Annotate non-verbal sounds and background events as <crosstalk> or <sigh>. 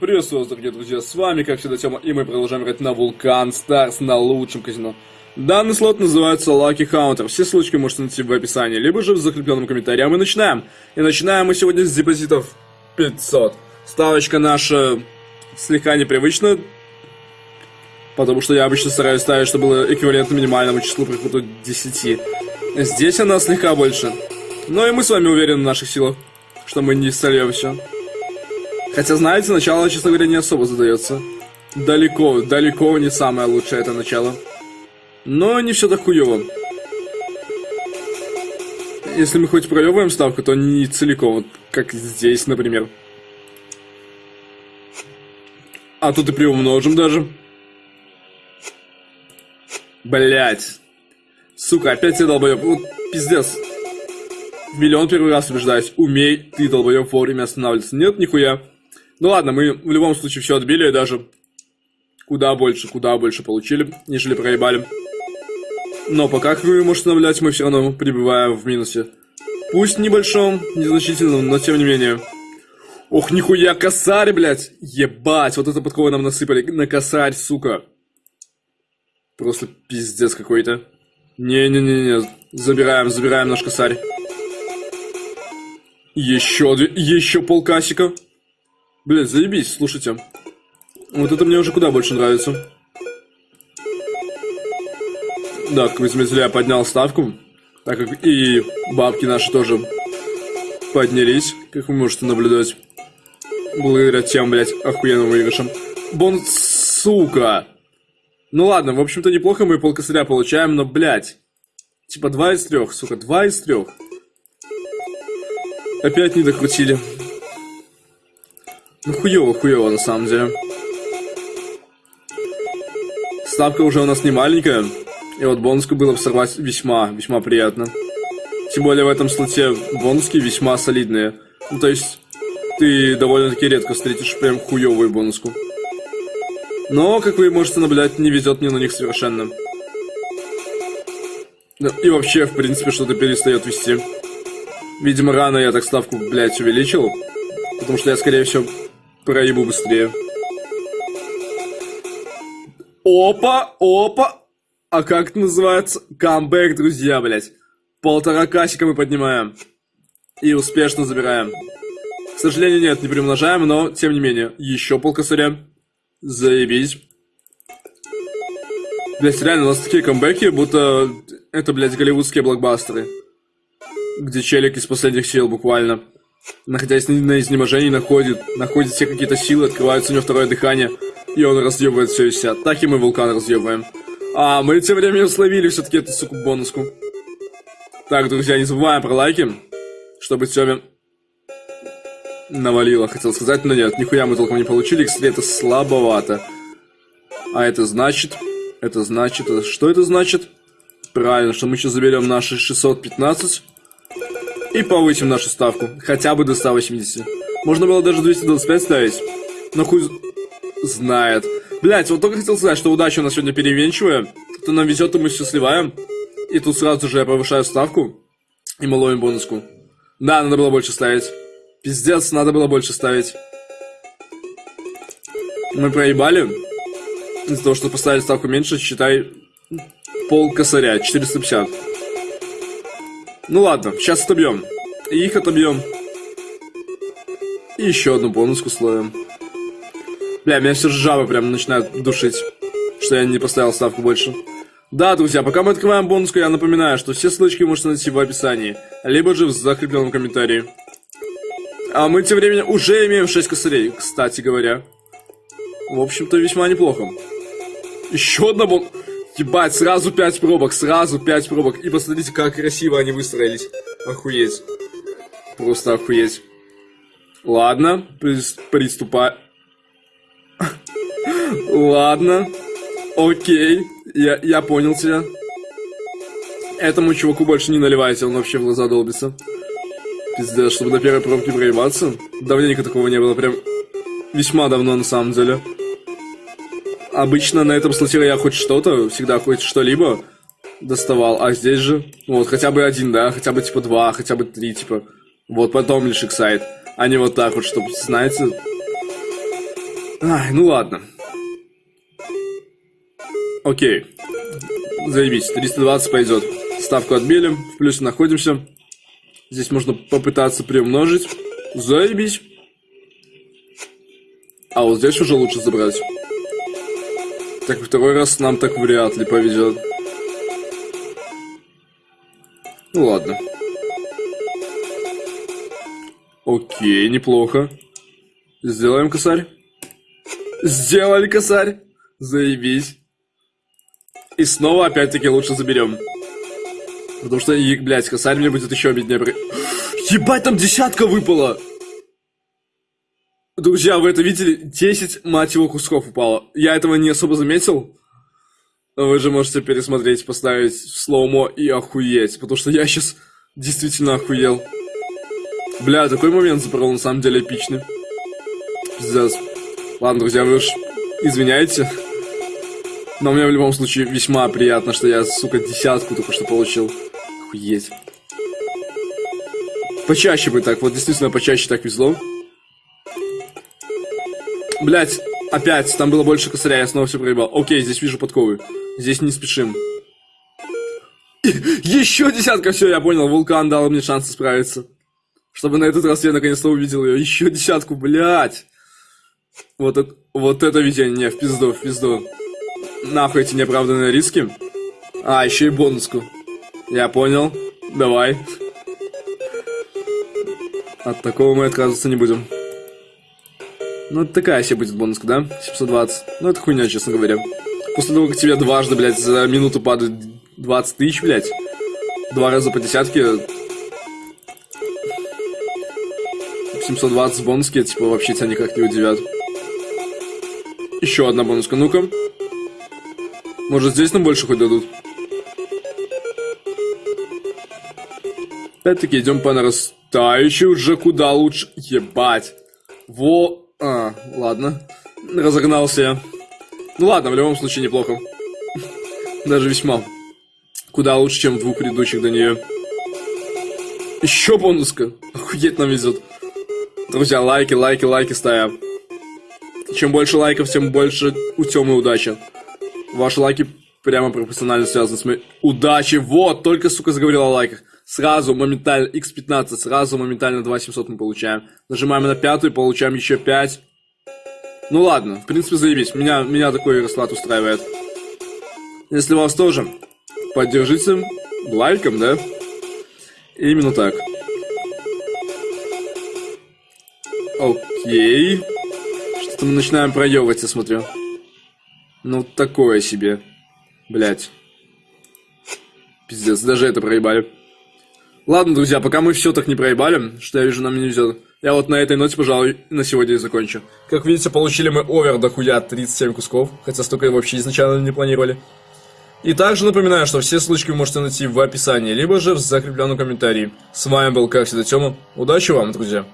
Приветствую вас, дорогие друзья, с вами, как всегда, Тёма, и мы продолжаем играть на Вулкан Старс на лучшем казино. Данный слот называется Lucky Counter, все ссылочки можете найти в описании, либо же в закрепленном комментарии, а мы начинаем. И начинаем мы сегодня с депозитов 500. Ставочка наша слегка непривычна, потому что я обычно стараюсь ставить, чтобы было эквивалентно минимальному числу приходу 10. Здесь она слегка больше. Но и мы с вами уверены в наших силах, что мы не сольем все. Хотя, знаете, начало, честно говоря, не особо задается. Далеко, далеко не самое лучшее это начало. Но не все так хуево. Если мы хоть проебываем ставку, то не целиком, вот как здесь, например. А тут и приумножим даже. Блять. Сука, опять я долбоеб. Вот пиздец. Миллион первый раз убеждаюсь. Умей ты, долбоеб, вовремя останавливаться. Нет, нихуя. Ну ладно, мы в любом случае все отбили, даже куда больше, куда больше получили, нежели проебали. Но пока, вы можете наблюдать, мы все равно пребываем в минусе. Пусть небольшом, незначительном, но тем не менее. Ох, нихуя, косарь, блядь! Ебать, вот это подковы нам насыпали на косарь, сука. Просто пиздец какой-то. Не-не-не-не, забираем, забираем наш косарь. Еще, еще полкасика. Блин, заебись, слушайте. Вот это мне уже куда больше нравится. Да, как я поднял ставку, так как и бабки наши тоже поднялись, как вы можете наблюдать. Благодаря тем, блядь, охуенным выигрышам. Бон, сука! Ну ладно, в общем-то неплохо мы полкосаря получаем, но, блядь. Типа два из трех, сука, два из трех. Опять не докрутили. Ну хуёво, хуёво на самом деле. Ставка уже у нас не маленькая. И вот бонуску было бы сорвать весьма, весьма приятно. Тем более в этом слоте бонуски весьма солидные. Ну то есть, ты довольно-таки редко встретишь прям хуёвую бонуску. Но, как вы можете наблюдать, не везет мне на них совершенно. И вообще, в принципе, что-то перестает вести. Видимо, рано я так ставку, блядь, увеличил. Потому что я, скорее всего, проебу быстрее. Опа, опа. А как это называется? Камбэк, друзья, блядь. Полтора касика мы поднимаем. И успешно забираем. К сожалению, нет, не примножаем, но, тем не менее, еще полкосаря. Заебись. Блять, реально, у нас такие камбэки, будто это, блядь, голливудские блокбастеры. Где челик из последних сил, буквально находясь на изнеможении, находит, находит все какие-то силы, открывается у него второе дыхание, и он разъебывает все и вся. Так и мы вулкан разъебываем. А, мы тем временем словили все-таки эту, суку, бонуску. Так, друзья, не забываем про лайки, чтобы Тёме навалило, хотел сказать, но нет, нихуя мы толком не получили, кстати, это слабовато. А это значит, это значит, что это значит? Правильно, что мы сейчас заберем наши 615 и повысим нашу ставку, хотя бы до 180. Можно было даже 225 ставить, но хуй знает. Блять, вот только хотел сказать, что удача у нас сегодня переменчивая, то нам везет, и мы счастливаем. И тут сразу же я повышаю ставку, и мы ловим бонуску. Да, надо было больше ставить. Пиздец, надо было больше ставить. Мы проебали. Из-за того, что поставили ставку меньше, считай, пол косаря, 450. Ну ладно, сейчас отобьем. И их отобьем. И еще одну бонуску словим. Бля, меня все жабы прям начинают душить, что я не поставил ставку больше. Да, друзья, пока мы открываем бонуску, я напоминаю, что все ссылочки вы можете найти в описании, либо же в закрепленном комментарии. А мы тем временем уже имеем 6 косарей, кстати говоря. В общем-то, весьма неплохо. Еще одна бонус... Ебать, сразу 5 пробок, сразу 5 пробок. И посмотрите, как красиво они выстроились. Охуеть. Просто охуеть. Ладно, приступай. <laughs> Ладно. Окей. Я, я понял тебя. Этому чуваку больше не наливайте, он вообще в глаза долбится. Пиздец, чтобы до первой пробки проебаться. Давненько такого не было, прям весьма давно на самом деле обычно на этом слоте я хоть что-то, всегда хоть что-либо доставал, а здесь же, вот, хотя бы один, да, хотя бы, типа, два, хотя бы три, типа, вот, потом лишь эксайт, а не вот так вот, чтобы, знаете, Ай, ну ладно. Окей. Заебись, 320 пойдет. Ставку отбили, в плюсе находимся. Здесь можно попытаться приумножить. Заебись. А вот здесь уже лучше забрать. Так, второй раз нам так вряд ли повезет. Ну ладно. Окей, неплохо. Сделаем косарь. Сделали косарь. Заебись. И снова опять-таки лучше заберем. Потому что, и, блядь, косарь мне будет еще обиднее. Ебать, там десятка выпала! Друзья, вы это видели? 10, мать его, кусков упало. Я этого не особо заметил. Но Вы же можете пересмотреть, поставить в слоумо и охуеть. Потому что я сейчас действительно охуел. Бля, такой момент забрал на самом деле эпичный. Пиздец. Ладно, друзья, вы уж извиняйте. Но мне в любом случае весьма приятно, что я, сука, десятку только что получил. Охуеть. Почаще бы так, вот действительно почаще так везло. Блять, опять, там было больше косаря, я снова все проебал. Окей, здесь вижу подковы. Здесь не спешим. <laughs> Еще десятка, все, я понял, вулкан дал мне шанс справиться. Чтобы на этот раз я наконец-то увидел ее. Еще десятку, блять. Вот это, вот это видение, в пизду, в пизду. Нахуй эти неоправданные риски. А, еще и бонуску. Я понял. Давай. От такого мы отказываться не будем. Ну, это такая себе будет бонуска, да? 720. Ну, это хуйня, честно говоря. После того, как тебе дважды, блядь, за минуту падает 20 тысяч, блядь. Два раза по десятке. 720 бонуски, типа, вообще тебя никак не удивят. Еще одна бонуска, ну-ка. Может, здесь нам больше хоть дадут? Опять-таки идем по нарастающей уже куда лучше. Ебать. Во... А, ладно. Разогнался я. Ну ладно, в любом случае неплохо. Даже весьма. Куда лучше, чем в двух предыдущих до нее. Еще бонуска. Охуеть нам везет. Друзья, лайки, лайки, лайки ставим. Чем больше лайков, тем больше у Тёмы удачи. Ваши лайки прямо пропорционально связаны с моей удачей. Вот, только, сука, заговорил о лайках. Сразу моментально x15, сразу моментально 2700 мы получаем. Нажимаем на пятую, получаем еще 5. Ну ладно, в принципе, заебись. Меня, меня такой расклад устраивает. Если вас тоже, поддержите лайком, да? Именно так. Окей. Что-то мы начинаем проебывать, я смотрю. Ну, такое себе. Блять. Пиздец, даже это проебали. Ладно, друзья, пока мы все так не проебали, что я вижу, нам не везет. Я вот на этой ноте, пожалуй, на сегодня и закончу. Как видите, получили мы овер до хуя 37 кусков, хотя столько вообще изначально не планировали. И также напоминаю, что все ссылочки вы можете найти в описании, либо же в закрепленном комментарии. С вами был, как всегда, Тёма. Удачи вам, друзья!